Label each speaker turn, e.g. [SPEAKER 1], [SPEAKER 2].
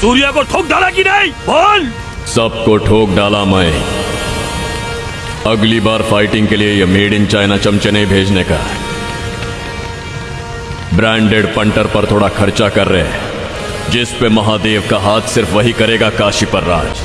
[SPEAKER 1] सूर्या को ठोक डाला कि नहीं? बोल।
[SPEAKER 2] सबको ठोक डाला मैं। अगली बार फाइटिंग के लिए ये मेड इन चाइना चमचे नहीं भेजने का। ब्रांडेड पंटर पर थोड़ा खर्चा कर रहे हैं, जिस पे महादेव का हाथ सिर्फ़ वही करेगा काशी पर राज